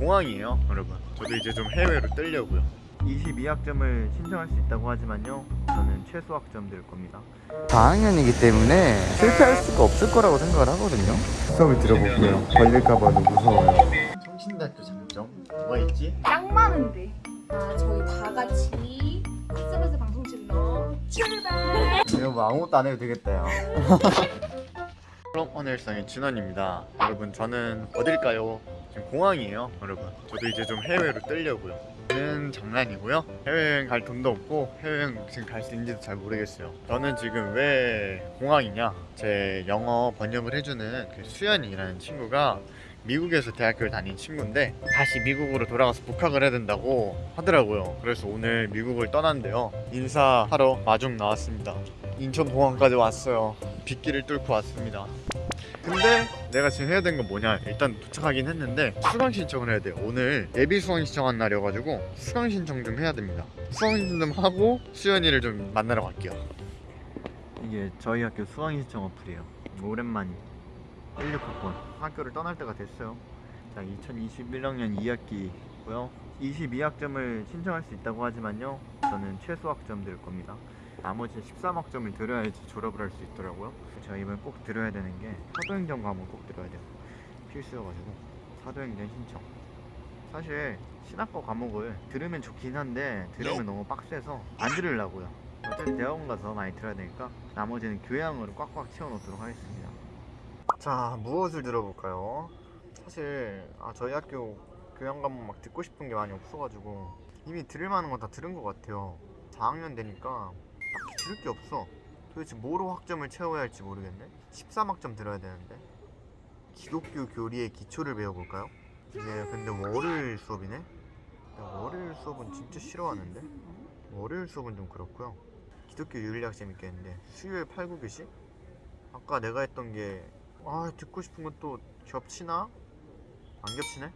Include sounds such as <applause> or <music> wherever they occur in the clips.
공항이에요 여러분. 저도 이제 좀 해외로 뜨려고요. 22학점을 신청할 수 있다고 하지만요 저는 최소 학점 들 겁니다. 4학년이기 때문에 실패할 수가 없을 거라고 생각을 하거든요. 수업을 들어볼게요. 걸릴까봐 무서워요. 성신대학교 장점? 뭐가 있지? 짱 많은데. 아 저희 다 같이 SMS 방송실로 출발. 이거 뭐 아무것도 안 해도 되겠다 야 <laughs> 그럼 오늘 일상의 진원입니다. 여러분 저는 어딜까요? 지금 공항이에요 여러분. 저도 이제 좀 해외로 뜨려고요. 는 장난이고요. 해외여행 갈 돈도 없고 해외여행 지금 갈 수 있는지도 잘 모르겠어요. 저는 지금 왜 공항이냐? 제 영어 번역을 해주는 그 수연이라는 친구가 미국에서 대학교를 다닌 친구인데 다시 미국으로 돌아가서 복학을 해야 된다고 하더라고요. 그래서 오늘 미국을 떠난대요. 인사하러 마중 나왔습니다. 인천공항까지 왔어요. 빗길을 뚫고 왔습니다 근데 내가 지금 해야 되는 건 뭐냐? 일단 도착하긴 했는데 수강 신청을 해야 돼요. 오늘 예비 수강 신청한 날이어가지고 수강 신청 좀 해야 됩니다. 수강 신청 좀 하고 수연이를 좀 만나러 갈게요. 이게 저희 학교 수강 신청 어플이에요. 오랜만이. 16학번. 학교를 떠날 때가 됐어요. 자 2021학년 2학기고요. 22학점을 신청할 수 있다고 하지만요. 저는 최소 학점 들 겁니다 나머지 13학점을 들어야지 졸업을 할 수 있더라고요. 제가 이번에 꼭 들어야 되는 게 사도행전 과목 꼭 들어야 돼요. 필수여가지고 사도행전 신청. 사실 신학과 과목을 들으면 좋긴 한데 들으면 너무 빡세서 안 들으려고요. 어차피 대학원 가서 많이 들어야 되니까 나머지는 교양으로 꽉꽉 채워놓도록 하겠습니다. 자 무엇을 들어볼까요? 사실 아, 저희 학교 교양 과목 막 듣고 싶은 게 많이 없어가지고 이미 들을 만한 건다 들은 것 같아요. 4학년 되니까 딱히 들을 게 없어 도대체 뭐로 학점을 채워야 할지 모르겠네 13학점 들어야 되는데 기독교 교리의 기초를 배워볼까요? 이게 근데 월요일 수업이네? 나 월요일 수업은 진짜 싫어하는데? 월요일 수업은 좀 그렇고요 기독교 윤리학 재밌겠는데 수요일 8, 9교시? 아까 내가 했던 게 아 듣고 싶은 건 또 겹치나? 안 겹치네?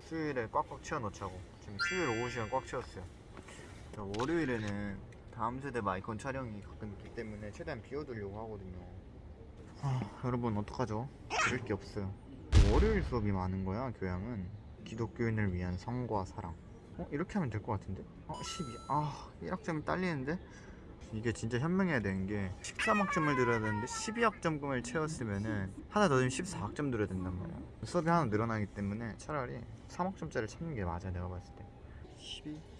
수요일에 꽉꽉 채워 넣자고 지금 수요일 오후 시간 꽉 채웠어요 자, 월요일에는 다음 세대 마이콘 촬영이 가끔 있기 때문에 최대한 비워두려고 하거든요 아 여러분 어떡하죠? 들을 게 없어요 월요일 수업이 많은 거야 교양은 기독교인을 위한 성과 사랑 어? 이렇게 하면 될 것 같은데? 어? 12. 아 1학점이 딸리는데? 이게 진짜 현명해야 되는 게 13학점을 들어야 되는데 12학점금을 채웠으면은 하나 더 들면 14학점 들어야 된단 말이야 수업이 하나 늘어나기 때문에 차라리 3학점짜리를 찾는 게 맞아 내가 봤을 때 12, 13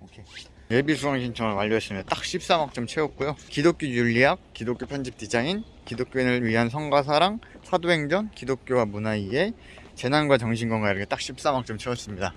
오케이. 예비 수강 신청을 완료했습니다 딱 13학점 채웠고요. 기독교 윤리학, 기독교 편집 디자인, 기독교인을 위한 성과 사랑, 사도행전, 기독교와 문화 이해, 재난과 정신건강 이렇게 딱 13학점 채웠습니다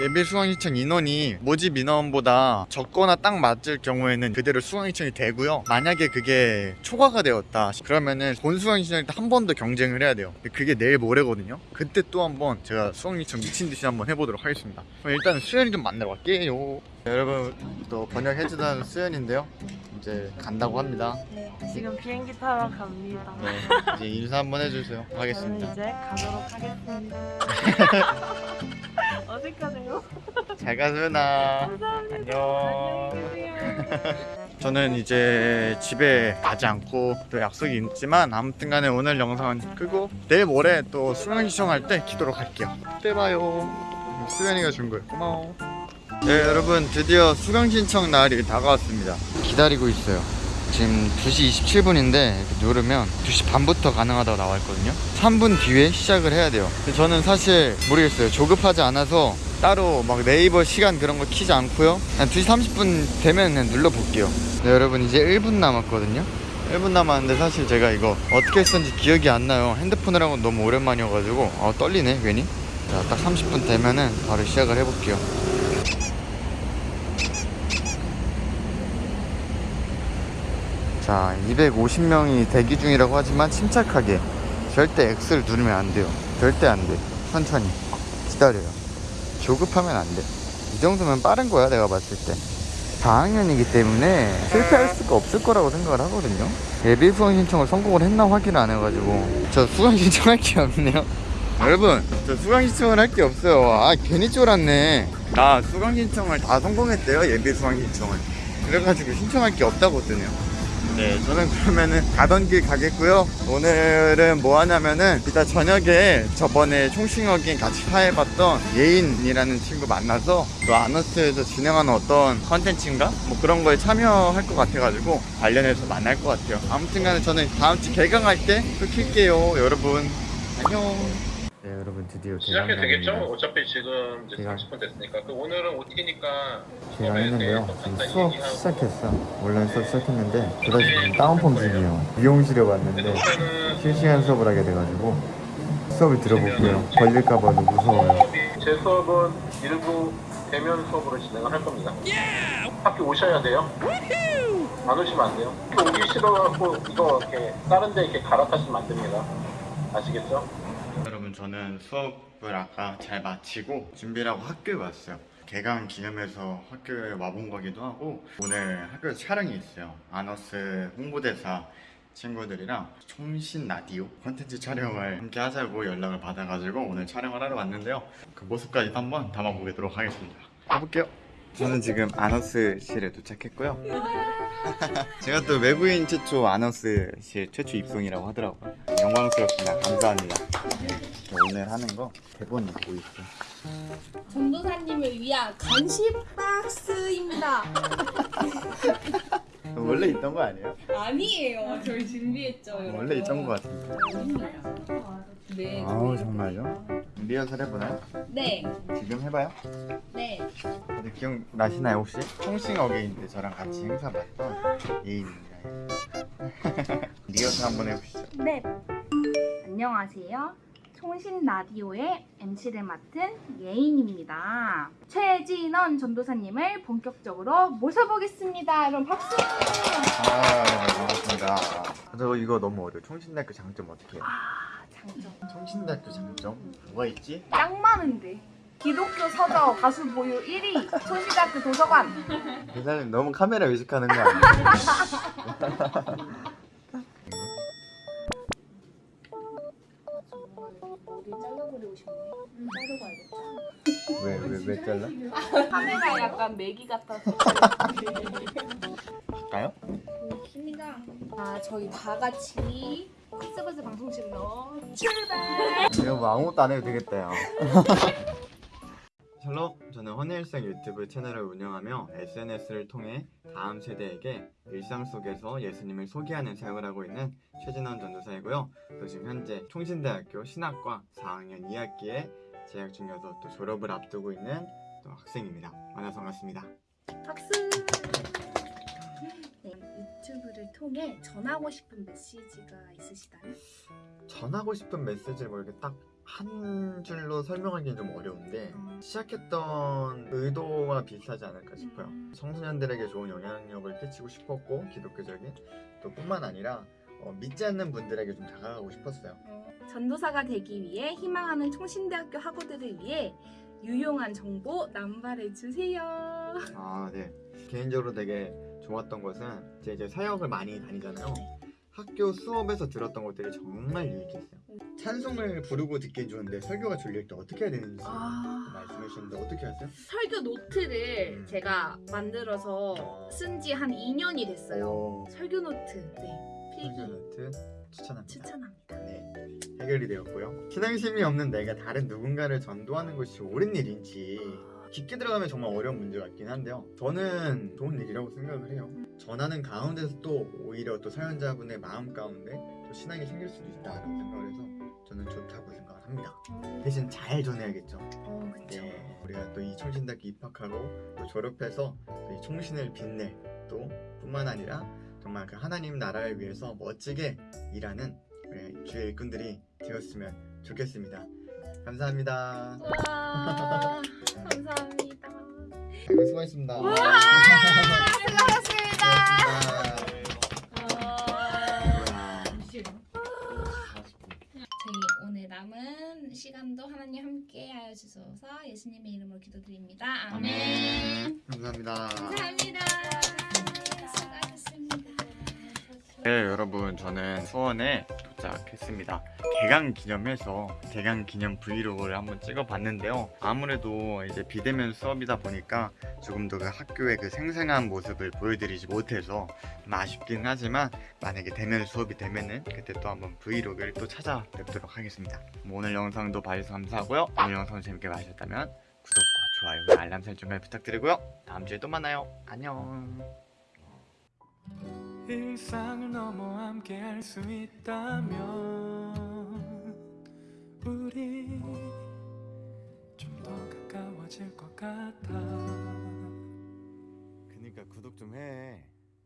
예비 수강 신청 인원이 모집 인원보다 적거나 딱 맞을 경우에는 그대로 수강 신청이 되고요. 만약에 그게 초과가 되었다. 그러면은 본 수강 신청일 때 한 번 더 경쟁을 해야 돼요. 그게 내일 모레거든요. 그때 또 한 번 제가 수강 신청 미친듯이 한번 해보도록 하겠습니다. 그럼 일단 수연이 좀 만나러 갈게요. 여러분 또 번역해주던 수연인데요. 이제 간다고 합니다. 네, 지금 비행기 타러 갑니다. 네 이제 인사 한번 해주세요. 저는 하겠습니다. 이제 가도록 하겠습니다. <laughs> 어색하네요. 잘 가 수연아. 감사합니다. 안녕. <laughs> 저는 이제 집에 가지 않고 또 약속이 있지만 아무튼 간에 오늘 영상은 끄고 내일 모레 또 수강 신청할 때 기도록 할게요. 그때 봐요. 수연이가 준 거예요. 고마워. 네 여러분 드디어 수강 신청 날이 다가왔습니다. 기다리고 있어요 지금 2시 27분인데 누르면 2시 반부터 가능하다고 나와 있거든요. 3분 뒤에 시작을 해야 돼요. 저는 사실 모르겠어요. 조급하지 않아서 따로 막 네이버 시간 그런 거 키지 않고요. 그냥 2시 30분 되면 그냥 눌러볼게요. 네 여러분 이제 1분 남았거든요. 1분 남았는데 사실 제가 이거 어떻게 했었는지 기억이 안 나요. 핸드폰을 한건 너무 오랜만이어가지고 어, 떨리네 괜히. 자, 딱 30분 되면은 바로 시작을 해볼게요 자 250명이 대기 중이라고 하지만 침착하게 절대 X를 누르면 안 돼요. 절대 안돼. 천천히. 기다려요. 조급하면 안돼. 이 정도면 빠른 거야 내가 봤을 때. 4학년이기 때문에 실패할 수가 없을 거라고 생각을 하거든요. 예비 수강 신청을 성공을 했나 확인을 안 해가지고. 저 수강 <laughs> 신청할 게 없네요. 여러분 저 수강 신청을 할 게 없어요. 아 괜히 쫄았네. 나 수강 신청을 다 성공했대요 예비 수강 신청을. 그래가지고 신청할 게 없다고 뜨네요 네, 저는 그러면은 가던 길 가겠고요. 오늘은 뭐 하냐면은 이따 저녁에 저번에 총싱어긴 같이 사회봤던 예인이라는 친구 만나서 또 아너스에서 진행하는 어떤 컨텐츠인가? 뭐 그런 거에 참여할 것 같아가지고 관련해서 만날 것 같아요. 아무튼 간에 저는 다음 주 개강할 때 또 킬게요. 여러분, 안녕. 네 여러분 드디어 시작해도 되겠죠? 어차피 지금 이제 개강. 30분 됐으니까. 그 오늘은 OT니까 개강했는데요. 지금 수업 시작했어. 원래 수업 시작했는데 둘다 지금 다운펌 중이에요. 미용실에 왔는데 실시간 수업을 하게 돼가지고 수업을 들어볼게요. 걸릴까봐 무서워요. 수업이 제 수업은 일부 대면 수업으로 진행을 할 겁니다. 학교 오셔야 돼요. 안 오시면 안 돼요. 오기 싫어갖고 이거 이렇게 다른 데 이렇게 갈아타시면 안 됩니다. 아시겠죠? 여러분 저는 수업을 아까 잘 마치고 준비를 하고 학교에 왔어요. 개강 기념해서 학교에 와본 거기도 하고 오늘 학교에 촬영이 있어요. 아너스 홍보대사 친구들이랑 총신 라디오 컨텐츠 촬영을 함께 하자고 연락을 받아가지고 오늘 촬영을 하러 왔는데요. 그 모습까지 한번 담아보도록 하겠습니다. 가볼게요. 저는 지금 아너스실에 도착했고요. <laughs> 제가 또 외부인 최초 아너스실 최초 입성이라고 하더라고요 영광스럽습니다 감사합니다 오늘 하는 거 대본이 보이죠? 전도사님을 위한 간식 박스입니다. <laughs> 원래 있던 거 아니에요? 아니에요. 저희 준비했죠. 여러분. 원래 있던 거 같은데. 네. 아우 정말요? 리허설 해보나요? 네. 지금 해봐요? 네. 다들 기억나시나요 혹시? 통싱 어게인 때 저랑 같이 행사 봤던 예인입니다 <laughs> 리허설 한번 해보시죠 네. 안녕하세요. 총신 라디오의 MC를 맡은 예인입니다. 최진원 전도사님을 본격적으로 모셔보겠습니다. 여러분 박수! 아 네, 반갑습니다 저 이거 너무 어려워 총신대학교 장점 어떻게 해요? 아, 장점. 총신대학교 장점? 뭐가 있지? 짱 많은데. 기독교 서적 가수 보유 1위, 총신대학교 도서관. 대사님 너무 카메라 의식하는 거 아니에요? <laughs> 머리 잘라버리고 싶네. 알겠다. 왜, 왜, 왜 잘라? 카메라 약간 매기 같아서. 할까요? 좋습니다. 아, 저희 다 같이 핫스버스 방송실로 출발! 이거 뭐 아무것도 안 해도 되겠다 요 <laughs> 샬롬 저는 헌일생 유튜브 채널을 운영하며 SNS를 통해 다음 세대에게 일상 속에서 예수님을 소개하는 사역을 하고 있는 최진원 전도사이고요 또 지금 현재 총신대학교 신학과 4학년 2학기에 재학 중이어서 또 졸업을 앞두고 있는 또 학생입니다 만나서 반갑습니다 박수! 네, 유튜브를 통해 전하고 싶은 메시지가 있으시다면? 전하고 싶은 메시지를 뭐 이렇게 딱 한 줄로 설명하기는 좀 어려운데 시작했던 의도와 비슷하지 않을까 싶어요. 청소년들에게 좋은 영향력을 끼치고 싶었고 기독교적인 또 뿐만 아니라 어, 믿지 않는 분들에게 좀 다가가고 싶었어요. 전도사가 되기 위해 희망하는 총신대학교 학우들을 위해 유용한 정보 남발해 주세요. 아 네. 개인적으로 되게 좋았던 것은 제 이제 사역을 많이 다니잖아요. 학교 수업에서 들었던 것들이 정말 유익했어요. 찬송을 부르고 듣긴 좋은데 설교가 졸릴 때 어떻게 해야 되는지 아. 말씀해 주셨는데 어떻게 하세요? 설교 노트를 음. 제가 만들어서 쓴 지 한 2년이 됐어요. 오, 설교 노트, 네, 설교노트 추천합니다. 추천합니다. 네, 해결이 되었고요. 신앙심이 없는 내가 다른 누군가를 전도하는 것이 옳은 일인지 깊게 들어가면 정말 어려운 문제 같긴 한데요. 저는 좋은 일이라고 생각을 해요. 전하는 가운데서 또 오히려 또 사연자분의 마음 가운데 또 신앙이 생길 수도 있다라고 생각을 해서 저는 좋다고 생각을 합니다. 대신 잘 전해야겠죠. 어, 그쵸. 네, 우리가 또이 총신대학교 입학하고 또 졸업해서 또이 총신을 빛낼 또 뿐만 아니라 정말 그 하나님 나라를 위해서 멋지게 일하는 우리 주의 일꾼들이 되었으면 좋겠습니다. 감사합니다. 와, 감사합니다. 아이고, 수고하셨습니다. 와, 수고하셨습니다. 저희 오늘 남은 시간도 하나님 함께 하여 주셔서 예수님의 이름으로 기도드립니다. 아멘. 감사합니다. 감사합니다. 수고하셨습니다. 네 여러분 저는 수원에 도착했습니다. 개강 기념해서 개강 기념 브이로그를 한번 찍어봤는데요. 아무래도 이제 비대면 수업이다 보니까 조금 더 그 학교의 그 생생한 모습을 보여드리지 못해서 좀 아쉽긴 하지만 만약에 대면 수업이 되면은 그때 또 한번 브이로그를 또 찾아뵙도록 하겠습니다. 뭐 오늘 영상도 봐주셔서 감사하고요. 오늘 영상 재밌게 봐주셨다면 구독과 좋아요, 알람 설정까지 부탁드리고요. 다음 주에 또 만나요. 안녕. 일상을 넘어 함께 할 수 있다면 우리 좀 더 가까워질 것 같아 그니까 구독 좀 해.